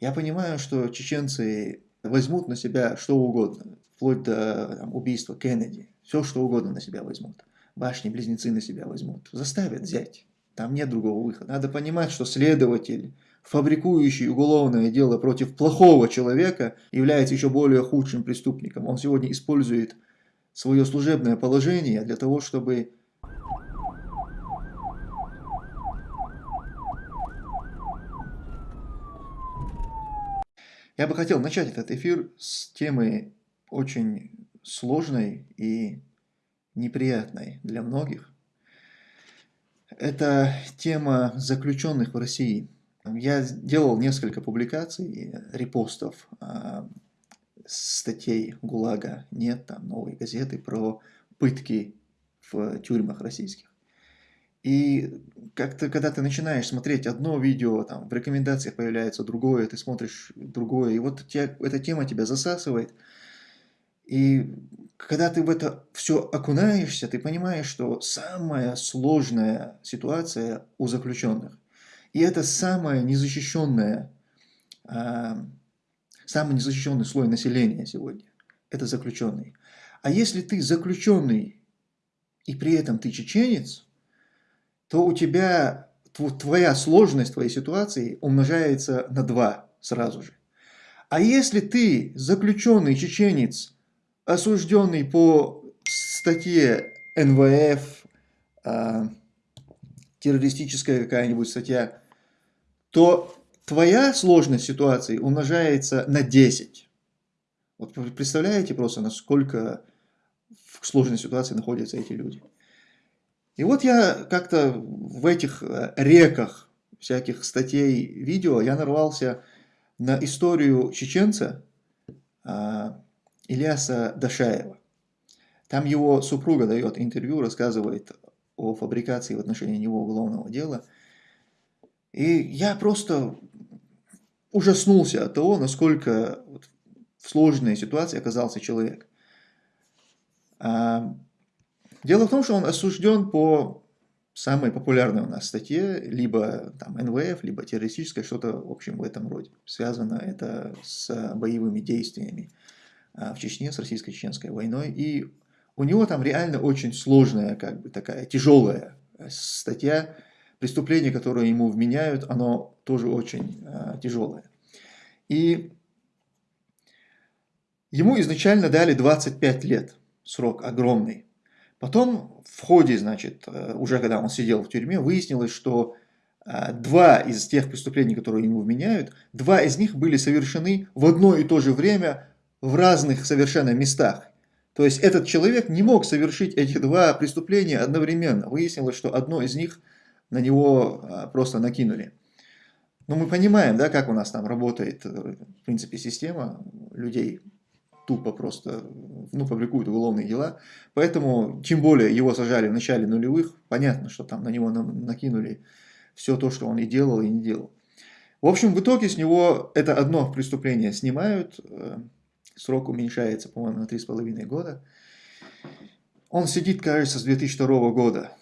Я понимаю, что чеченцы возьмут на себя что угодно, вплоть до там, убийства Кеннеди, все что угодно на себя возьмут. Башни-близнецы на себя возьмут, заставят взять. Там нет другого выхода. Надо понимать, что следователь, фабрикующий уголовное дело против плохого человека, является еще более худшим преступником. Он сегодня использует свое служебное положение для того, чтобы Я бы хотел начать этот эфир с темы очень сложной и неприятной для многих. Это тема заключенных в России. Я делал несколько публикаций, репостов, а, статей ГУЛАГа, нет, там новой газеты про пытки в тюрьмах российских. И как-то, когда ты начинаешь смотреть одно видео, там в рекомендациях появляется другое, ты смотришь другое, и вот тебя, эта тема тебя засасывает. И когда ты в это все окунаешься, ты понимаешь, что самая сложная ситуация у заключенных. И это самая незащищенная, а, самый незащищенный слой населения сегодня. Это заключенный. А если ты заключенный, и при этом ты чеченец, то у тебя твоя сложность твоей ситуации умножается на 2 сразу же. А если ты заключенный чеченец, осужденный по статье НВФ, э, террористическая какая-нибудь статья, то твоя сложность ситуации умножается на 10. Вот представляете просто, насколько в сложной ситуации находятся эти люди. И вот я как-то в этих э, реках всяких статей, видео, я нарвался на историю чеченца а, Ильяса Дашаева. Там его супруга дает интервью, рассказывает о фабрикации в отношении него уголовного дела. И я просто ужаснулся от того, насколько в сложной ситуации оказался человек. Дело в том, что он осужден по самой популярной у нас статье, либо там НВФ, либо террористическое, что-то, в общем, в этом роде. Связано это с боевыми действиями а, в Чечне, с российско-чеченской войной. И у него там реально очень сложная, как бы такая тяжелая статья. Преступление, которое ему вменяют, оно тоже очень а, тяжелое. И ему изначально дали 25 лет, срок огромный. Потом в ходе, значит, э, уже когда он сидел в тюрьме, выяснилось, что э, два из тех преступлений, которые ему вменяют, два из них были совершены в одно и то же время в разных совершенно местах. То есть этот человек не мог совершить эти два преступления одновременно. Выяснилось, что одно из них на него э, просто накинули. Но мы понимаем, да, как у нас там работает, в принципе, система людей тупо просто ну, фабрикуют уголовные дела. Поэтому, тем более, его сажали в начале нулевых, понятно, что там на него накинули все то, что он и делал, и не делал. В общем, в итоге с него это одно преступление снимают, э, срок уменьшается, по-моему, на 3,5 года. Он сидит, кажется, с 2002 года.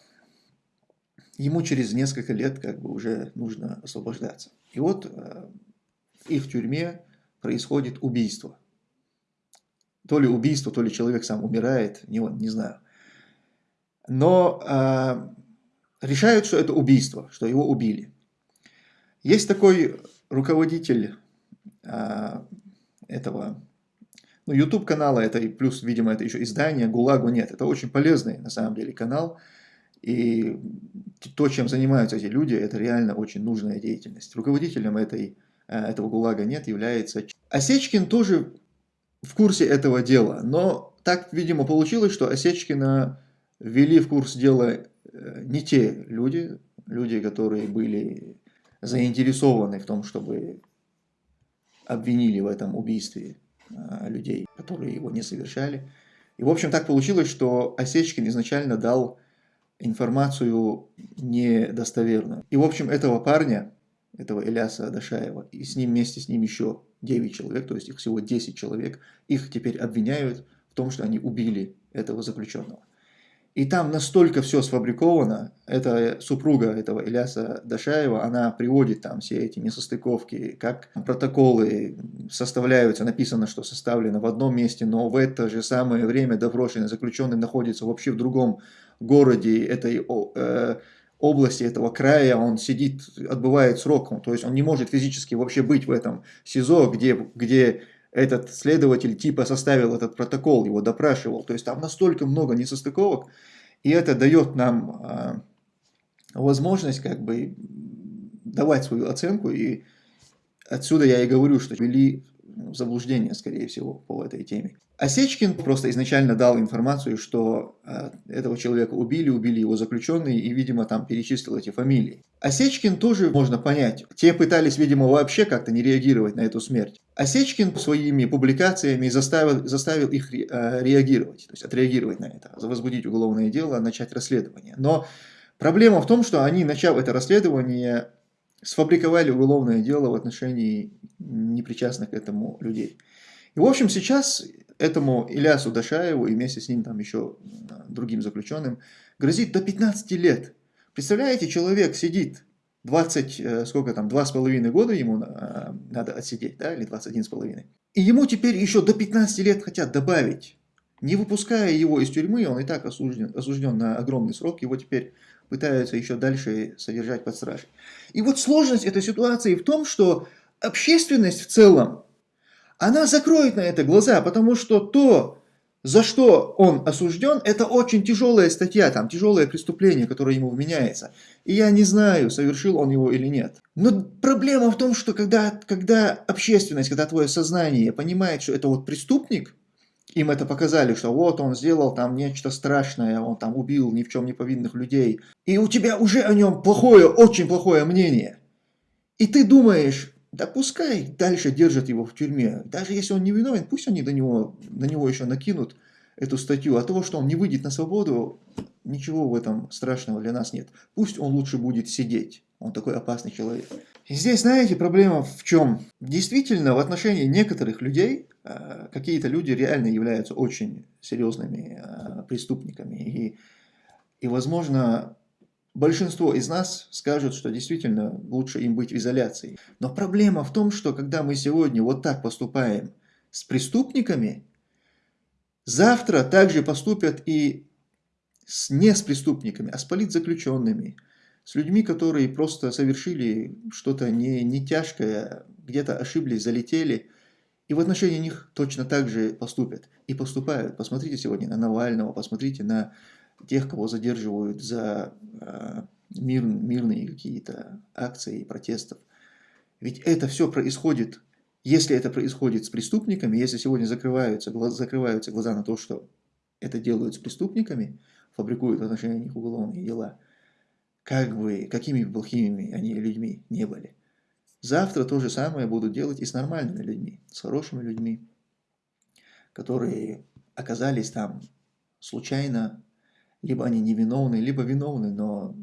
Ему через несколько лет как бы уже нужно освобождаться. И вот э, в тюрьме происходит убийство. То ли убийство, то ли человек сам умирает, не, не знаю. Но э, решают, что это убийство, что его убили. Есть такой руководитель э, этого ну, YouTube канала, это и плюс, видимо, это еще издание, ГУЛАГу нет. Это очень полезный, на самом деле, канал. И то, чем занимаются эти люди, это реально очень нужная деятельность. Руководителем этой, э, этого ГУЛАГа нет, является... Осечкин тоже в курсе этого дела. Но так, видимо, получилось, что Осечкина ввели в курс дела э, не те люди, люди, которые были заинтересованы в том, чтобы обвинили в этом убийстве э, людей, которые его не совершали. И, в общем, так получилось, что Осечкин изначально дал информацию недостоверную. И, в общем, этого парня, этого Иляса Дашаева, и с ним вместе с ним еще 9 человек, то есть их всего 10 человек, их теперь обвиняют в том, что они убили этого заключенного. И там настолько все сфабриковано, это супруга этого Иляса Дашаева, она приводит там все эти несостыковки, как протоколы составляются, написано, что составлено в одном месте, но в это же самое время допрошенный заключенный находится вообще в другом городе этой э, области, этого края, он сидит, отбывает срок, то есть он не может физически вообще быть в этом СИЗО, где, где этот следователь типа составил этот протокол, его допрашивал. То есть там настолько много несостыковок, и это дает нам э, возможность как бы давать свою оценку. И отсюда я и говорю, что вели заблуждение, скорее всего, по этой теме. Осечкин просто изначально дал информацию, что э, этого человека убили, убили его заключенные, и, видимо, там перечислил эти фамилии. Осечкин тоже можно понять. Те пытались, видимо, вообще как-то не реагировать на эту смерть. Осечкин своими публикациями заставил, заставил их э, реагировать, то есть отреагировать на это, возбудить уголовное дело, начать расследование. Но проблема в том, что они, начав это расследование, сфабриковали уголовное дело в отношении непричастных к этому людей. И, в общем, сейчас этому Илясу Дашаеву и вместе с ним там еще другим заключенным грозит до 15 лет. Представляете, человек сидит 20, э, сколько там, 2,5 года ему э, надо отсидеть, да, или 21,5. И ему теперь еще до 15 лет хотят добавить. Не выпуская его из тюрьмы, он и так осужден, осужден на огромный срок, его теперь пытаются еще дальше содержать под стражей. И вот сложность этой ситуации в том, что общественность в целом она закроет на это глаза, потому что то, за что он осужден, это очень тяжелая статья, там тяжелое преступление, которое ему вменяется. И я не знаю, совершил он его или нет. Но проблема в том, что когда, когда общественность, когда твое сознание понимает, что это вот преступник, им это показали, что вот он сделал там нечто страшное, он там убил ни в чем не повинных людей, и у тебя уже о нем плохое, очень плохое мнение. И ты думаешь, да пускай дальше держат его в тюрьме. Даже если он не виновен, пусть они до него, на него еще накинут эту статью. А того, что он не выйдет на свободу, ничего в этом страшного для нас нет. Пусть он лучше будет сидеть. Он такой опасный человек. Здесь, знаете, проблема в чем? Действительно, в отношении некоторых людей, э, какие-то люди реально являются очень серьезными э, преступниками. И, и возможно, Большинство из нас скажут, что действительно лучше им быть в изоляции. Но проблема в том, что когда мы сегодня вот так поступаем с преступниками, завтра также поступят и с, не с преступниками, а с политзаключенными, с людьми, которые просто совершили что-то не, не тяжкое, где-то ошиблись, залетели, и в отношении них точно так же поступят. И поступают. Посмотрите сегодня на Навального, посмотрите на тех, кого задерживают за э, мир, мирные какие-то акции протестов. Ведь это все происходит, если это происходит с преступниками, если сегодня закрываются, глаз, закрываются глаза на то, что это делают с преступниками, фабрикуют в отношении них уголовные дела, как бы, какими бы плохими они людьми не были. Завтра то же самое будут делать и с нормальными людьми, с хорошими людьми, которые оказались там случайно, либо они невиновны, либо виновны, но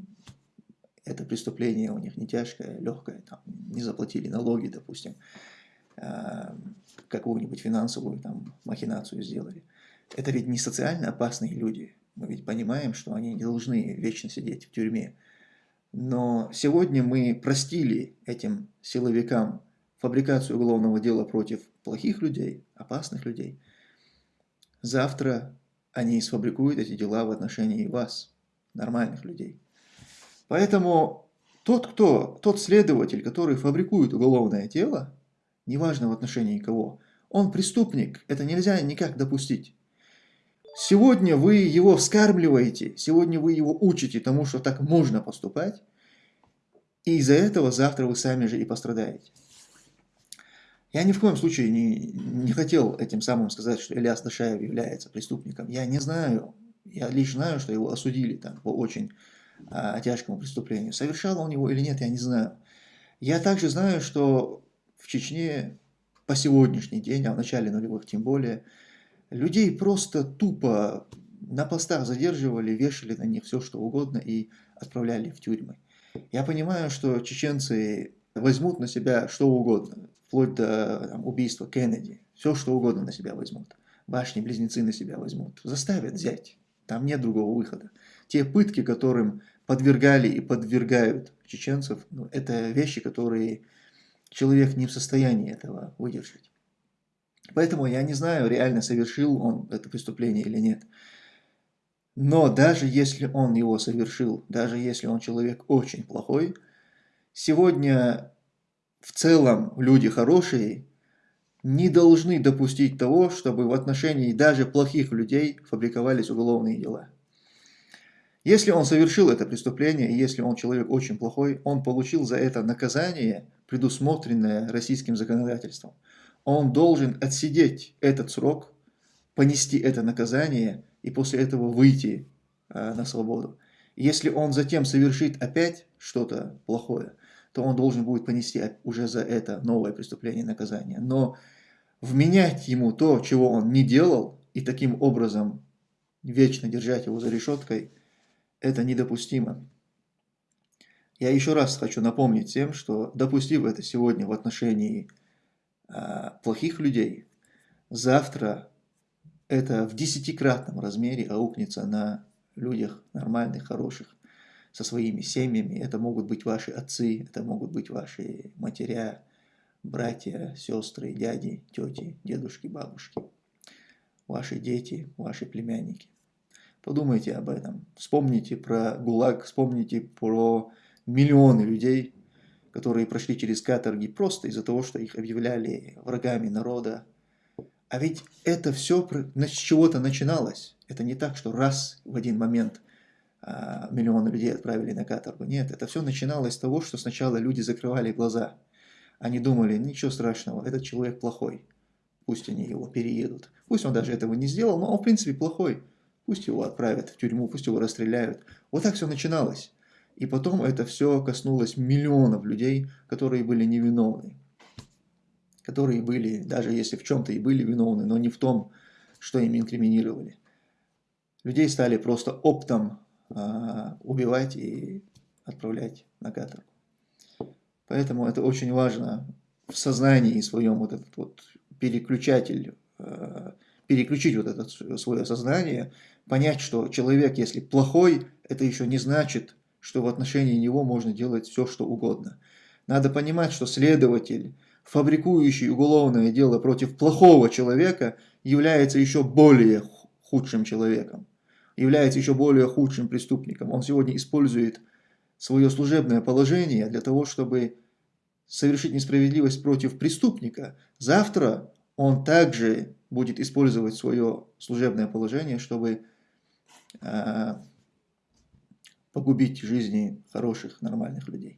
это преступление у них не тяжкое, легкое, там, не заплатили налоги, допустим, а, какую-нибудь финансовую там, махинацию сделали. Это ведь не социально опасные люди. Мы ведь понимаем, что они не должны вечно сидеть в тюрьме. Но сегодня мы простили этим силовикам фабрикацию уголовного дела против плохих людей, опасных людей. Завтра они сфабрикуют эти дела в отношении вас, нормальных людей. Поэтому тот, кто, тот следователь, который фабрикует уголовное дело, неважно в отношении кого, он преступник, это нельзя никак допустить. Сегодня вы его вскармливаете, сегодня вы его учите тому, что так можно поступать, и из-за этого завтра вы сами же и пострадаете. Я ни в коем случае не, не хотел этим самым сказать, что Ильяс Дашаев является преступником. Я не знаю. Я лишь знаю, что его осудили там по очень а, тяжкому преступлению. Совершал он его или нет, я не знаю. Я также знаю, что в Чечне по сегодняшний день, а в начале нулевых тем более, людей просто тупо на постах задерживали, вешали на них все, что угодно и отправляли в тюрьмы. Я понимаю, что чеченцы возьмут на себя что угодно, вплоть до там, убийства Кеннеди. Все, что угодно на себя возьмут. Башни-близнецы на себя возьмут. Заставят взять. Там нет другого выхода. Те пытки, которым подвергали и подвергают чеченцев, ну, это вещи, которые человек не в состоянии этого выдержать. Поэтому я не знаю, реально совершил он это преступление или нет. Но даже если он его совершил, даже если он человек очень плохой, сегодня в целом люди хорошие не должны допустить того, чтобы в отношении даже плохих людей фабриковались уголовные дела. Если он совершил это преступление, если он человек очень плохой, он получил за это наказание, предусмотренное российским законодательством. Он должен отсидеть этот срок, понести это наказание и после этого выйти э, на свободу. Если он затем совершит опять что-то плохое, то он должен будет понести уже за это новое преступление наказание. Но вменять ему то, чего он не делал, и таким образом вечно держать его за решеткой, это недопустимо. Я еще раз хочу напомнить всем, что допустив это сегодня в отношении плохих людей, завтра это в десятикратном размере аукнется на людях нормальных, хороших, со своими семьями. Это могут быть ваши отцы, это могут быть ваши матеря, братья, сестры, дяди, тети, дедушки, бабушки, ваши дети, ваши племянники. Подумайте об этом. Вспомните про ГУЛАГ, вспомните про миллионы людей, которые прошли через каторги просто из-за того, что их объявляли врагами народа. А ведь это все с чего-то начиналось. Это не так, что раз в один момент а, миллионы людей отправили на каторгу. Нет, это все начиналось с того, что сначала люди закрывали глаза. Они думали, ничего страшного, этот человек плохой. Пусть они его переедут. Пусть он даже этого не сделал, но он в принципе плохой. Пусть его отправят в тюрьму, пусть его расстреляют. Вот так все начиналось. И потом это все коснулось миллионов людей, которые были невиновны. Которые были, даже если в чем-то и были виновны, но не в том, что им инкриминировали. Людей стали просто оптом а, убивать и отправлять на каторгу. Поэтому это очень важно в сознании своем вот этот вот переключатель, э, переключить вот это свое сознание, понять, что человек, если плохой, это еще не значит, что в отношении него можно делать все, что угодно. Надо понимать, что следователь, фабрикующий уголовное дело против плохого человека, является еще более худшим человеком, является еще более худшим преступником. Он сегодня использует свое служебное положение для того, чтобы совершить несправедливость против преступника. Завтра он также будет использовать свое служебное положение, чтобы э, погубить жизни хороших, нормальных людей.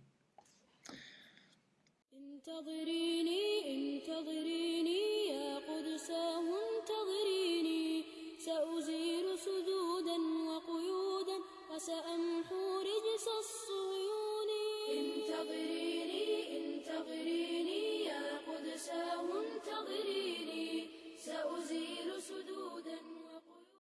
وسأمحو رجس الصيون انتظريني انتظريني يا قدساه انتظريني سأزيل سدودا